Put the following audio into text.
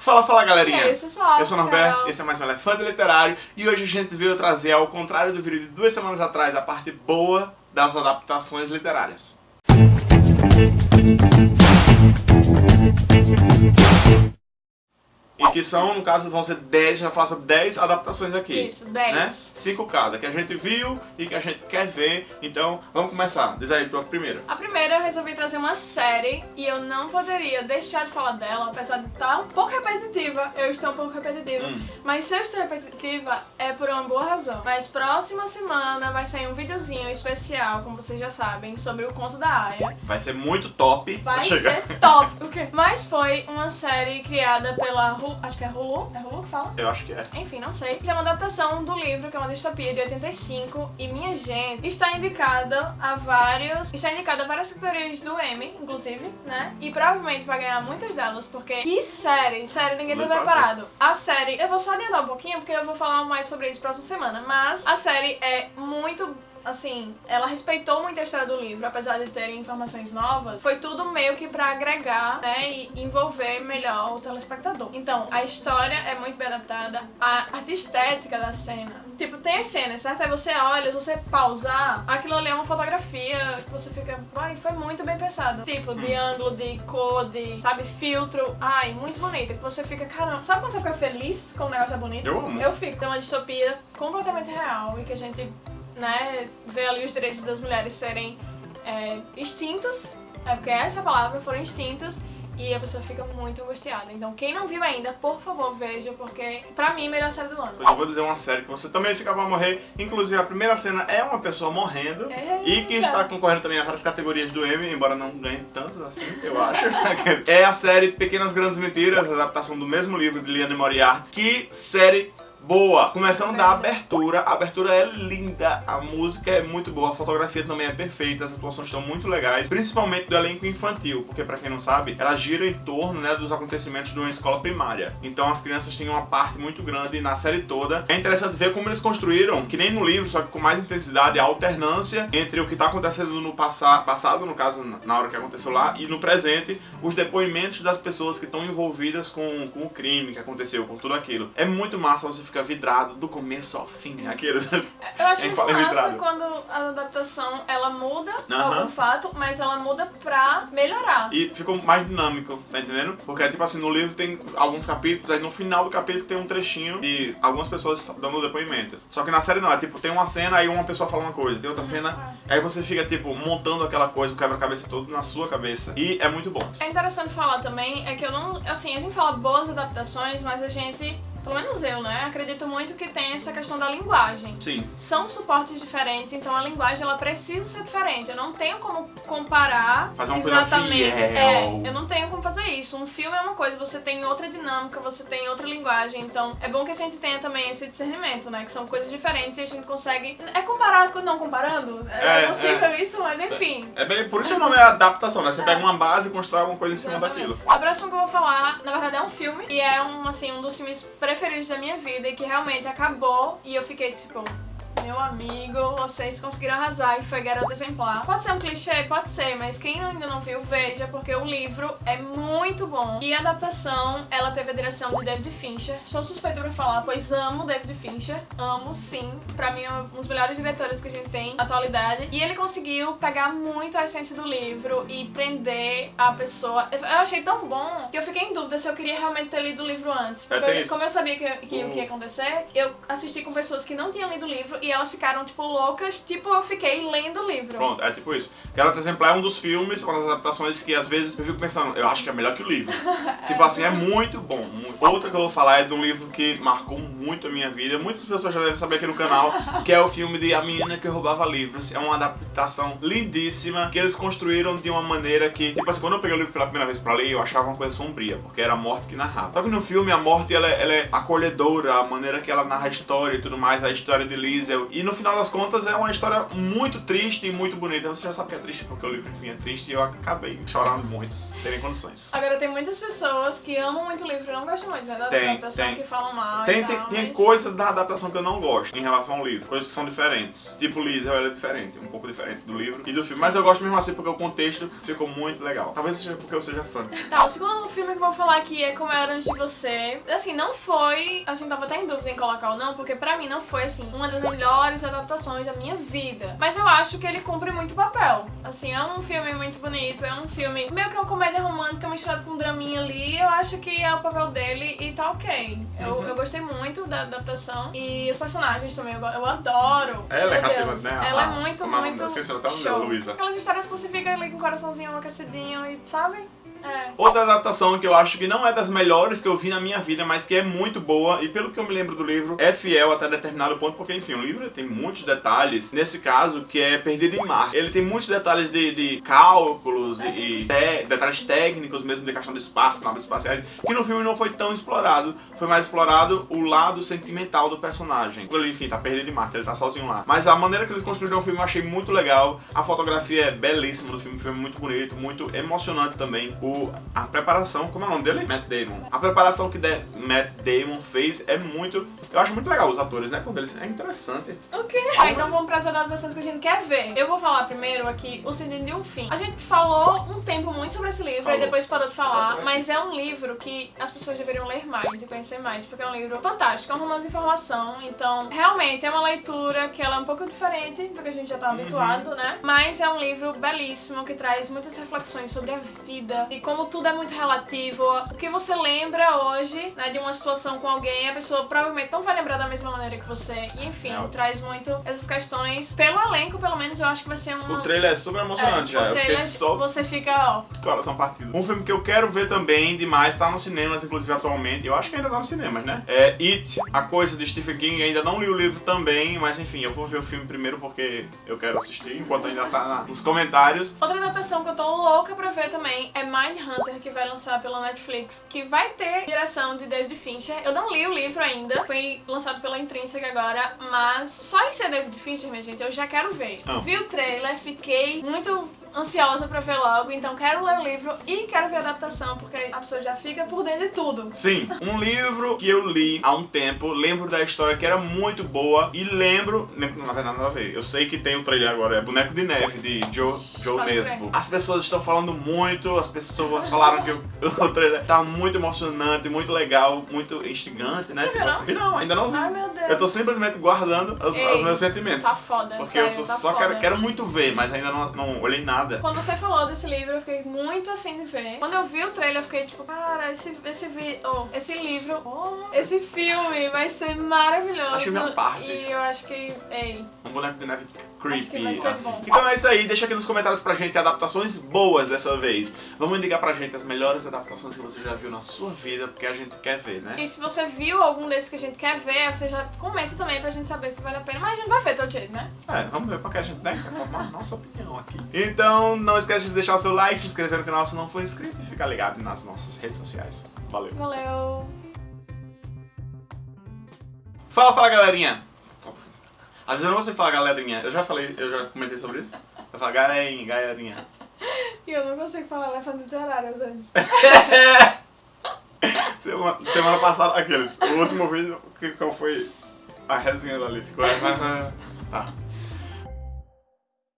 Fala, fala galerinha! É isso, só, eu sou o Norberto, esse é mais um Elefante Literário e hoje a gente veio trazer, ao contrário do vídeo de duas semanas atrás, a parte boa das adaptações literárias. E que são, no caso, vão ser 10, a gente vai falar sobre 10 adaptações aqui. Isso, 10. Né? 5 cada, que a gente viu e que a gente quer ver. Então, vamos começar. Diz aí, tua primeira. A primeira eu resolvi trazer uma série e eu não poderia deixar de falar dela, apesar de estar um pouco repetitiva. Eu estou um pouco repetitiva. Hum. Mas se eu estou repetitiva, é por uma boa razão. Mas próxima semana vai sair um videozinho especial, como vocês já sabem, sobre o conto da Aya. Vai ser muito top. Vai ser top! O quê? Mas foi uma série criada pela Hulu, acho que é Hulu, é Hulu que fala? Eu acho que é. Enfim, não sei. Isso é uma adaptação do livro, que é uma distopia de 85. E minha gente, está indicada a vários. Está indicada a várias categorias do Emmy, inclusive, né? E provavelmente vai ganhar muitas delas, porque. Que série! Sério, ninguém tá preparado. A série. Eu vou só adiantar um pouquinho, porque eu vou falar mais sobre isso próxima semana. Mas a série é muito assim, ela respeitou muito a história do livro, apesar de terem informações novas, foi tudo meio que pra agregar, né, e envolver melhor o telespectador. Então, a história é muito bem adaptada, a arte estética da cena. Tipo, tem as cenas, certo? Aí você olha, se você pausar, aquilo ali é uma fotografia que você fica, ai, foi muito bem pensado. Tipo, de ângulo, de cor, de, sabe, filtro, ai, muito bonita, que você fica, caramba, sabe quando você fica feliz quando o negócio é bonito? Eu amo. Eu fico. É uma distopia completamente real e que a gente né, vê ali os direitos das mulheres serem é, extintos, é porque essa é a palavra, foram extintos, e a pessoa fica muito angustiada. Então quem não viu ainda, por favor, veja, porque pra mim, melhor série do ano. Pois eu vou dizer uma série que você também fica pra morrer. Inclusive, a primeira cena é uma pessoa morrendo. E que Eita. está concorrendo também a várias categorias do Emmy, embora não ganhe tantas assim, eu acho. é a série Pequenas Grandes Mentiras, adaptação do mesmo livro de Liane Moriarty. Que série boa! Começando da abertura, a abertura é linda, a música é muito boa, a fotografia também é perfeita, as atuações estão muito legais, principalmente do elenco infantil, porque pra quem não sabe, ela gira em torno né, dos acontecimentos de uma escola primária. Então as crianças têm uma parte muito grande na série toda. É interessante ver como eles construíram, que nem no livro, só que com mais intensidade, a alternância entre o que tá acontecendo no passa passado, no caso, na hora que aconteceu lá, e no presente, os depoimentos das pessoas que estão envolvidas com, com o crime que aconteceu, com tudo aquilo. É muito massa, você fica vidrado do começo ao fim, aqueles... Eu acho muito fala massa quando a adaptação, ela muda Aham. algum fato, mas ela muda pra melhorar. E ficou mais dinâmico, tá entendendo? Porque, tipo assim, no livro tem alguns capítulos, aí no final do capítulo tem um trechinho de algumas pessoas dando depoimento. Só que na série não, é tipo, tem uma cena, aí uma pessoa fala uma coisa, tem outra cena, aí você fica, tipo, montando aquela coisa, o quebra-cabeça todo na sua cabeça. E é muito bom. É interessante falar também, é que eu não, assim, a gente fala boas adaptações, mas a gente, pelo menos eu, né, acredito muito que tem essa questão da linguagem. Sim. São suportes diferentes, então a linguagem ela precisa ser diferente. Eu não tenho como comparar Fazer uma coisa exatamente. fiel. É, eu não tenho como fazer isso. Um filme é uma coisa, você tem outra dinâmica, você tem outra linguagem. Então é bom que a gente tenha também esse discernimento, né? Que são coisas diferentes e a gente consegue. É comparar com não comparando? É, É, possível é. isso, mas enfim. É bem, por isso o nome é adaptação, né? Você pega uma base e constrói alguma coisa em cima Exatamente. daquilo. A próxima que eu vou falar, na verdade, é um filme. E é um, assim, um dos filmes preferidos da minha vida e que realmente acabou. E eu fiquei tipo. Meu amigo, vocês conseguiram arrasar e foi Garota Exemplar. Pode ser um clichê? Pode ser, mas quem ainda não viu, veja, porque o livro é muito bom. E a adaptação, ela teve a direção de David Fincher. Sou suspeita pra falar, pois amo David Fincher. Amo, sim. Pra mim, é um dos melhores diretores que a gente tem na atualidade. E ele conseguiu pegar muito a essência do livro e prender a pessoa. Eu achei tão bom que eu fiquei em dúvida se eu queria realmente ter lido o livro antes. Porque tem eu- como eu sabia que, que o que ia O- acontecer, eu assisti com pessoas que não tinham lido o livro e elas ficaram, tipo, loucas, tipo, eu fiquei lendo o livro. Pronto, é tipo isso. Garota Exemplar é um dos filmes, uma das adaptações que às vezes eu fico pensando, eu acho que é melhor que o livro. tipo assim, é muito bom. muito. Outra que eu vou falar é de um livro que marcou muito a minha vida. Muitas pessoas já devem saber aqui no canal, que é o filme de A Menina que Roubava Livros. É uma adaptação lindíssima que eles construíram de uma maneira que, tipo assim, quando eu peguei o livro pela primeira vez pra ler, eu achava uma coisa sombria, porque era a morte que narrava. Só que no filme a morte ela, é- ela é acolhedora, a maneira que ela narra a história e tudo mais. A história de Liz E no final das contas é uma história muito triste e muito bonita. Você já sabe que é triste porque o livro enfim é triste e eu acabei chorando muito, sem terem condições. Agora tem muitas pessoas que amam muito o livro e não gostam muito né, da Tem, adaptação, tem. que falam mal Tem, tem, tal, tem mas- coisas da adaptação que eu não gosto em relação ao livro, coisas que são diferentes. Tipo Liesel, ela é diferente, um pouco diferente do livro e do filme. Mas eu gosto mesmo assim porque o contexto ficou muito legal. Talvez seja porque eu seja fã. Tá, o segundo filme que eu vou falar aqui é Como Era Antes de Você. Assim, não foi... A gente tava até em dúvida em colocar ou não, porque pra mim não foi, assim, uma das melhores adaptações da minha vida. Mas eu acho que ele cumpre muito papel. Assim, é um filme muito bonito, é um filme meio que uma comédia romântica misturada com um draminha ali. Eu acho que é o papel dele e tá ok. Eu, Uhum. eu gostei muito da adaptação. E os personagens também, eu, eu adoro. Ela é Deus. né? Ela é muito, como é o nome muito? Esqueci o nome show. Luísa. Aquelas histórias que você fica ali com o coraçãozinho aquecidinho e, sabe? É. Outra adaptação que eu acho que não é das melhores que eu vi na minha vida, mas que é muito boa, e pelo que eu me lembro do livro, é fiel até determinado ponto, porque enfim, o livro tem muitos detalhes, nesse caso, que é Perdido em Mar. Ele tem muitos detalhes de, de cálculos e, e te- detalhes técnicos mesmo de questão do espaço, naves espaciais, que no filme não foi tão explorado, foi mais explorado o lado sentimental do personagem. Ele, enfim, tá perdido em mar, que ele tá sozinho lá. Mas a maneira que eles construíram o filme eu achei muito legal, a fotografia é belíssima do filme, o filme é muito bonito, muito emocionante também. O, a preparação, como é o nome dele? Matt Damon. A preparação que de, Matt Damon fez é muito. Eu acho muito legal os atores, né? Quando eles. É interessante. O quê? Ah, então vamos para as adaptações que a gente quer ver. Eu vou falar primeiro aqui O Sentido de um Fim. A gente falou um tempo muito sobre esse livro Falou. e depois parou de falar, mas é um livro que as pessoas deveriam ler mais e conhecer mais, porque é um livro fantástico, é um romance de informação, então realmente é uma leitura que ela é um pouco diferente do que a gente já tá habituado, né? Mas é um livro belíssimo que traz muitas reflexões sobre a vida e como tudo é muito relativo. O que você lembra hoje, né, de uma situação com alguém, a pessoa provavelmente não vai lembrar da mesma maneira que você. E enfim, É, traz muito essas questões. Pelo elenco, pelo menos, eu acho que vai ser uma. O trailer é super emocionante é, já. o Eu fiquei só você fica, ó. coração partido. Um filme que eu quero ver também demais, tá nos cinemas, inclusive atualmente. Eu acho que ainda tá nos cinemas, né? É It, a coisa de Stephen King. Ainda não li o livro também, mas enfim, eu vou ver o filme primeiro porque eu quero assistir, enquanto ainda tá na- nos comentários. Outra adaptação que eu tô louca pra ver também é Mindhunter, que vai lançar pela Netflix, que vai ter direção de David Fincher. Eu não li o livro ainda, foi lançado pela Intrinsic agora, mas só em ser David Fincher, minha gente, eu já quero ver. Ah. Vi o trailer, fiquei muito ansiosa pra ver logo, então quero ler o livro e quero ver a adaptação, porque a pessoa já fica por dentro de tudo. Sim, um livro que eu li há um tempo, lembro da história que era muito boa e lembro, lembro na verdade nada a ver, eu sei que tem o trailer agora, é Boneco de Neve, de Joe, Joe Nesbo. As pessoas estão falando muito, as pessoas falaram que o, o trailer tá muito emocionante, muito legal, muito instigante, né? Não Tipo viu, assim, não, ainda não vi. Ai meu Deus. Eu tô simplesmente guardando os, Ei, os meus sentimentos. Tá foda, Porque sério, eu tô tá só foda. quero, quero muito ver, mas ainda não, não olhei nada. Quando você falou desse livro, eu fiquei muito afim de ver. Quando eu vi o trailer, eu fiquei tipo, cara, esse, esse, vi oh, esse livro, oh, esse filme vai ser maravilhoso. Que minha parte. E eu acho que, ei, Um boneco de neve creepy, assim. Então é isso aí, deixa aqui nos comentários pra gente adaptações boas dessa vez. Vamos indicar pra gente as melhores adaptações que você já viu na sua vida, porque a gente quer ver, né? e se você viu algum desses que a gente quer ver, você já comenta também pra gente saber se vale a pena. Mas a gente vai ver todo jeito, né? É, vamos ver porque a gente né, quer formar a nossa opinião aqui. Então não esquece de deixar o seu like, se inscrever no canal se não for inscrito e ficar ligado nas nossas redes sociais. Valeu. Valeu! Fala, fala galerinha! Avisando você falar galerinha, eu já falei, eu já comentei sobre isso? Eu falo galerinha, galerinha. E eu não consigo falar elefante literário às vezes. Semana, semana passada, aqueles, o último vídeo, que, qual foi a resenha ali? Ficou. Tá.